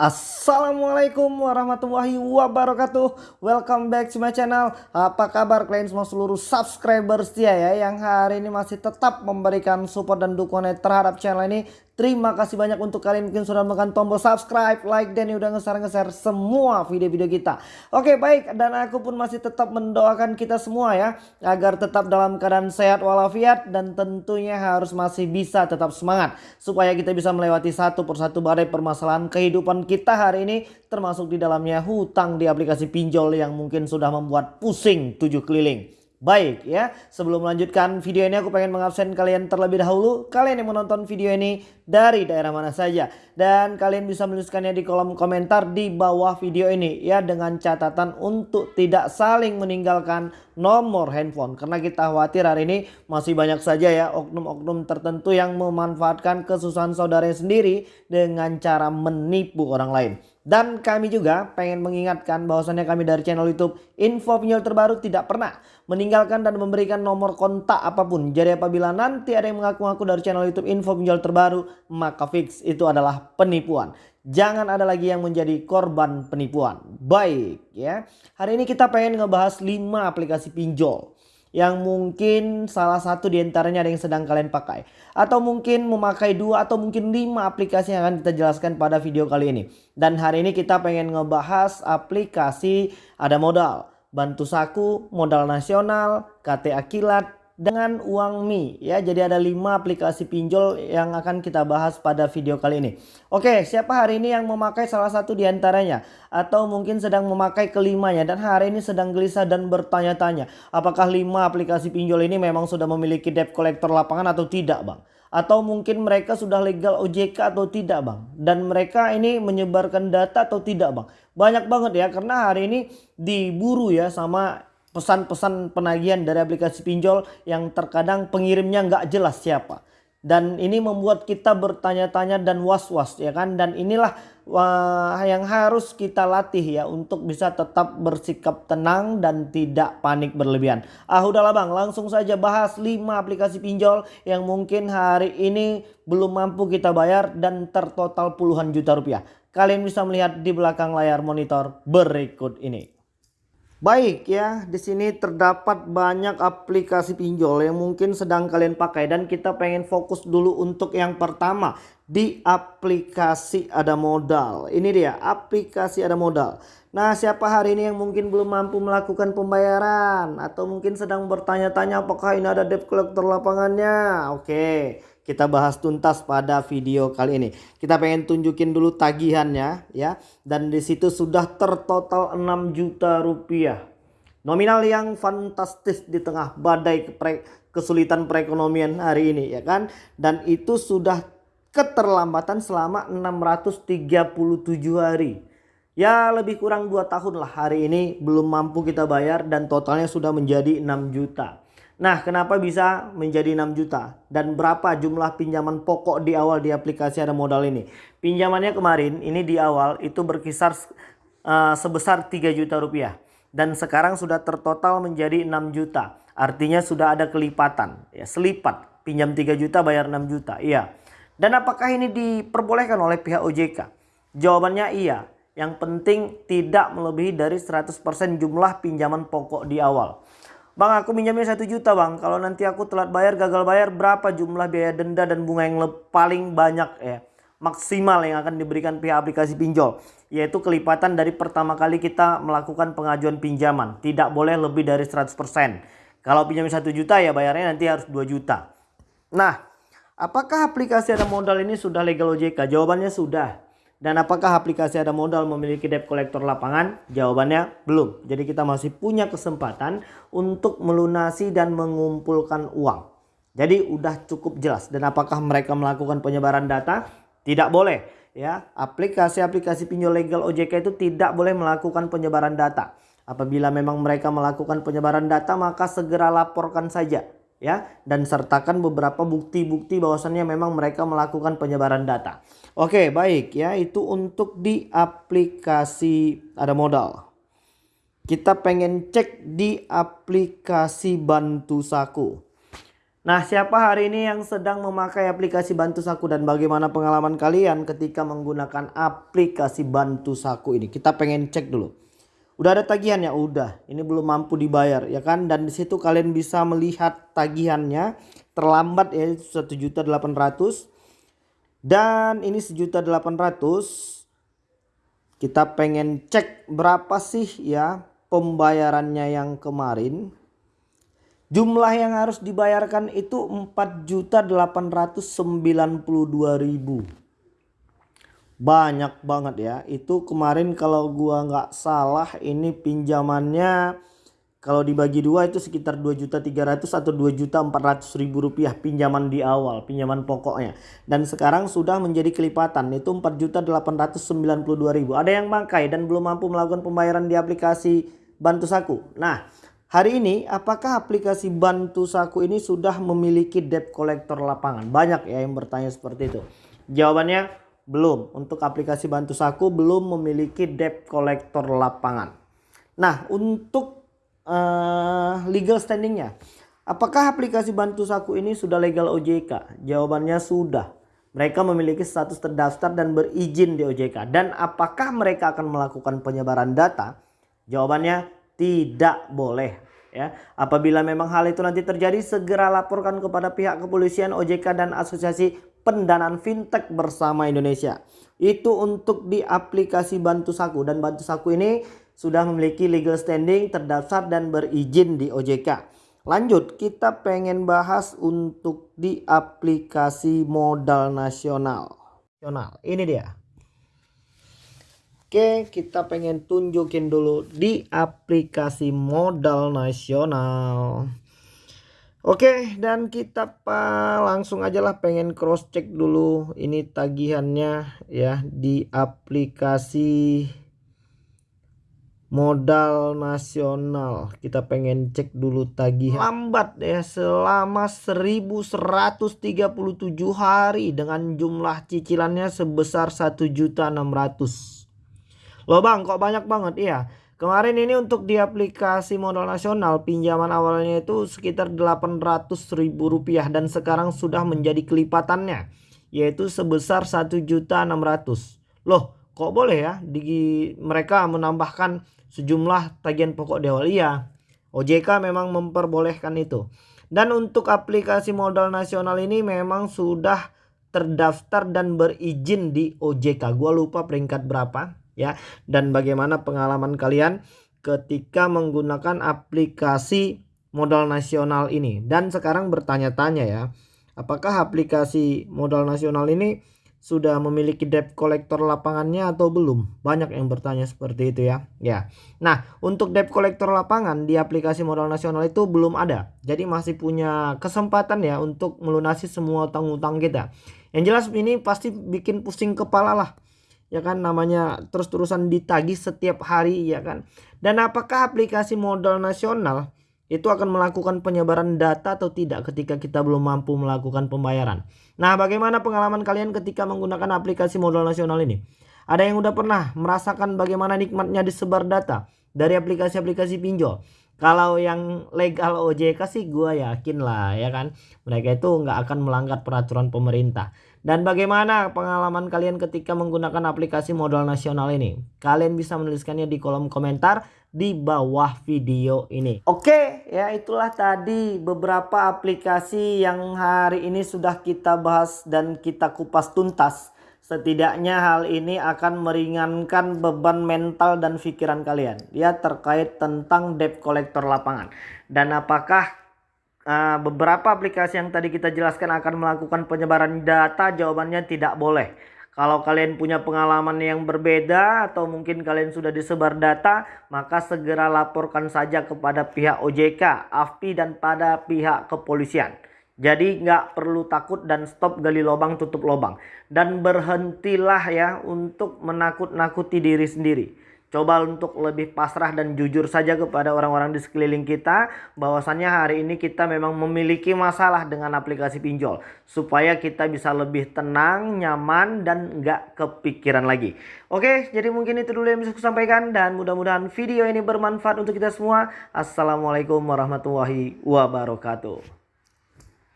Assalamualaikum warahmatullahi wabarakatuh. Welcome back to my channel. Apa kabar kalian semua seluruh subscriber setia ya Yang hari ini masih tetap memberikan support dan dukungan terhadap channel ini Terima kasih banyak untuk kalian mungkin sudah menekan tombol subscribe, like, dan udah nge-share-nge-share semua video-video kita. Oke baik, dan aku pun masih tetap mendoakan kita semua ya. Agar tetap dalam keadaan sehat walafiat dan tentunya harus masih bisa tetap semangat. Supaya kita bisa melewati satu persatu badai permasalahan kehidupan kita hari ini. Termasuk di dalamnya hutang di aplikasi pinjol yang mungkin sudah membuat pusing tujuh keliling. Baik ya, sebelum melanjutkan video ini aku pengen mengabsen kalian terlebih dahulu. Kalian yang menonton video ini dari daerah mana saja. Dan kalian bisa menuliskannya di kolom komentar di bawah video ini ya. Dengan catatan untuk tidak saling meninggalkan nomor handphone. Karena kita khawatir hari ini masih banyak saja ya oknum-oknum tertentu yang memanfaatkan kesusahan saudaranya sendiri dengan cara menipu orang lain. Dan kami juga pengen mengingatkan bahwasannya kami dari channel YouTube Info Pinjol Terbaru tidak pernah meninggalkan dan memberikan nomor kontak apa pun. Jadi apabila nanti ada yang mengaku-ngaku dari channel YouTube Info Pinjol Terbaru maka fix itu adalah penipuan. Jangan ada lagi yang menjadi korban penipuan. Baik ya. Hari ini kita pengen ngebahas 5 aplikasi pinjol yang mungkin salah satu di antaranya ada yang sedang kalian pakai. Atau mungkin memakai dua atau mungkin lima aplikasi yang akan kita jelaskan pada video kali ini. Dan hari ini kita pengen ngebahas aplikasi ada modal bantu saku modal nasional KTA kilat dengan uang Mi ya. Jadi ada 5 aplikasi pinjol yang akan kita bahas pada video kali ini. Oke, siapa hari ini yang memakai salah satu di antaranya atau mungkin sedang memakai kelimanya dan hari ini sedang gelisah dan bertanya-tanya, apakah 5 aplikasi pinjol ini memang sudah memiliki debt collector lapangan atau tidak, Bang? Atau mungkin mereka sudah legal OJK atau tidak bang. Dan mereka ini menyebarkan data atau tidak bang. Banyak banget ya karena hari ini diburu ya sama pesan-pesan penagihan dari aplikasi pinjol yang terkadang pengirimnya nggak jelas siapa. Dan ini membuat kita bertanya-tanya dan was-was ya kan. Dan inilah wah, yang harus kita latih ya untuk bisa tetap bersikap tenang dan tidak panik berlebihan. Ah udahlah bang langsung saja bahas 5 aplikasi pinjol yang mungkin hari ini belum mampu kita bayar dan tertotal puluhan juta rupiah. Kalian bisa melihat di belakang layar monitor berikut ini. Baik ya, di sini terdapat banyak aplikasi pinjol yang mungkin sedang kalian pakai dan kita pengen fokus dulu untuk yang pertama di aplikasi ada modal. Ini dia, aplikasi ada modal. Nah, siapa hari ini yang mungkin belum mampu melakukan pembayaran atau mungkin sedang bertanya-tanya apakah ini ada debt collector lapangannya? Oke kita bahas tuntas pada video kali ini. Kita pengen tunjukin dulu tagihannya ya. Dan di situ sudah tertotal 6 juta rupiah. Nominal yang fantastis di tengah badai kesulitan perekonomian hari ini ya kan. Dan itu sudah keterlambatan selama 637 hari. Ya lebih kurang 2 tahun lah hari ini belum mampu kita bayar dan totalnya sudah menjadi 6 juta. Nah, kenapa bisa menjadi 6 juta? Dan berapa jumlah pinjaman pokok di awal di aplikasi ada modal ini? Pinjamannya kemarin ini di awal itu berkisar uh, sebesar 3 juta rupiah. Dan sekarang sudah tertotal menjadi 6 juta. Artinya sudah ada kelipatan. ya Selipat. Pinjam 3 juta bayar 6 juta. Iya. Dan apakah ini diperbolehkan oleh pihak OJK? Jawabannya iya. Yang penting tidak melebihi dari 100% jumlah pinjaman pokok di awal. Bang aku minjamnya satu juta bang. Kalau nanti aku telat bayar gagal bayar berapa jumlah biaya denda dan bunga yang paling banyak ya. Maksimal yang akan diberikan pihak aplikasi pinjol. Yaitu kelipatan dari pertama kali kita melakukan pengajuan pinjaman. Tidak boleh lebih dari 100%. Kalau pinjam satu juta ya bayarnya nanti harus 2 juta. Nah apakah aplikasi ada modal ini sudah legal OJK? Jawabannya sudah. Dan apakah aplikasi ada modal memiliki debt collector lapangan? Jawabannya belum. Jadi kita masih punya kesempatan untuk melunasi dan mengumpulkan uang. Jadi udah cukup jelas. Dan apakah mereka melakukan penyebaran data? Tidak boleh. Ya, aplikasi-aplikasi pinjol legal OJK itu tidak boleh melakukan penyebaran data. Apabila memang mereka melakukan penyebaran data maka segera laporkan saja ya dan sertakan beberapa bukti-bukti bahwasannya memang mereka melakukan penyebaran data. Oke, baik ya, itu untuk di aplikasi ada modal. Kita pengen cek di aplikasi Bantu Saku. Nah, siapa hari ini yang sedang memakai aplikasi Bantu Saku dan bagaimana pengalaman kalian ketika menggunakan aplikasi Bantu Saku ini? Kita pengen cek dulu. Udah ada tagihan ya? Udah. Ini belum mampu dibayar ya kan? Dan di situ kalian bisa melihat tagihannya terlambat ya 1.800 dan ini 1.800 kita pengen cek berapa sih ya pembayarannya yang kemarin Jumlah yang harus dibayarkan itu 4.892.000. Banyak banget ya. Itu kemarin kalau gua nggak salah ini pinjamannya kalau dibagi dua itu sekitar 2.300 atau 2.400.000 rupiah pinjaman di awal, pinjaman pokoknya. Dan sekarang sudah menjadi kelipatan itu 4.892.000. Ada yang bangkai dan belum mampu melakukan pembayaran di aplikasi Bantu Saku. Nah, Hari ini apakah aplikasi Bantu Saku ini sudah memiliki debt collector lapangan? Banyak ya yang bertanya seperti itu. Jawabannya belum. Untuk aplikasi Bantu Saku belum memiliki debt collector lapangan. Nah untuk uh, legal standingnya. Apakah aplikasi Bantu Saku ini sudah legal OJK? Jawabannya sudah. Mereka memiliki status terdaftar dan berizin di OJK. Dan apakah mereka akan melakukan penyebaran data? Jawabannya tidak boleh ya. Apabila memang hal itu nanti terjadi segera laporkan kepada pihak kepolisian OJK dan Asosiasi Pendanaan Fintech bersama Indonesia. Itu untuk di aplikasi Bantu Saku dan Bantu Saku ini sudah memiliki legal standing, terdaftar dan berizin di OJK. Lanjut, kita pengen bahas untuk di aplikasi modal nasional. Ini dia. Oke, kita pengen tunjukin dulu di aplikasi modal nasional. Oke, dan kita pa, langsung aja lah pengen cross check dulu ini tagihannya ya di aplikasi modal nasional. Kita pengen cek dulu tagihan. Lambat ya selama 1137 hari dengan jumlah cicilannya sebesar 1.600 Loh bang kok banyak banget? Iya Kemarin ini untuk di aplikasi modal nasional pinjaman awalnya itu sekitar 800 ribu rupiah dan sekarang sudah menjadi kelipatannya yaitu sebesar 1.600. Loh kok boleh ya di mereka menambahkan sejumlah tagihan pokok iya. OJK memang memperbolehkan itu. Dan untuk aplikasi modal nasional ini memang sudah terdaftar dan berizin di OJK. Gua lupa peringkat berapa ya dan bagaimana pengalaman kalian ketika menggunakan aplikasi modal nasional ini dan sekarang bertanya-tanya ya apakah aplikasi modal nasional ini sudah memiliki debt collector lapangannya atau belum? Banyak yang bertanya seperti itu ya. Ya. Nah, untuk debt collector lapangan di aplikasi modal nasional itu belum ada. Jadi masih punya kesempatan ya untuk melunasi semua utang-utang kita. Yang jelas ini pasti bikin pusing kepala lah ya kan namanya terus-terusan ditagih setiap hari ya kan. Dan apakah aplikasi modal nasional itu akan melakukan penyebaran data atau tidak ketika kita belum mampu melakukan pembayaran? Nah bagaimana pengalaman kalian ketika menggunakan aplikasi modal nasional ini? Ada yang udah pernah merasakan bagaimana nikmatnya disebar data dari aplikasi-aplikasi pinjol kalau yang legal OJK sih gue yakin lah ya kan mereka itu nggak akan melanggar peraturan pemerintah dan bagaimana pengalaman kalian ketika menggunakan aplikasi modal nasional ini? Kalian bisa menuliskannya di kolom komentar di bawah video ini. Oke, ya itulah tadi beberapa aplikasi yang hari ini sudah kita bahas dan kita kupas tuntas. Setidaknya hal ini akan meringankan beban mental dan pikiran kalian. Ya terkait tentang debt collector lapangan. Dan apakah uh, beberapa aplikasi yang tadi kita jelaskan akan melakukan penyebaran data jawabannya tidak boleh kalau kalian punya pengalaman yang berbeda atau mungkin kalian sudah disebar data maka segera laporkan saja kepada pihak OJK, AFPI dan pada pihak kepolisian jadi nggak perlu takut dan stop gali lubang tutup lubang dan berhentilah ya untuk menakut-nakuti diri sendiri Coba untuk lebih pasrah dan jujur saja kepada orang-orang di sekeliling kita bahwasannya hari ini kita memang memiliki masalah dengan aplikasi pinjol supaya kita bisa lebih tenang, nyaman dan nggak kepikiran lagi. Oke, jadi mungkin itu dulu yang bisa saya sampaikan dan mudah-mudahan video ini bermanfaat untuk kita semua. Assalamualaikum warahmatullahi wabarakatuh.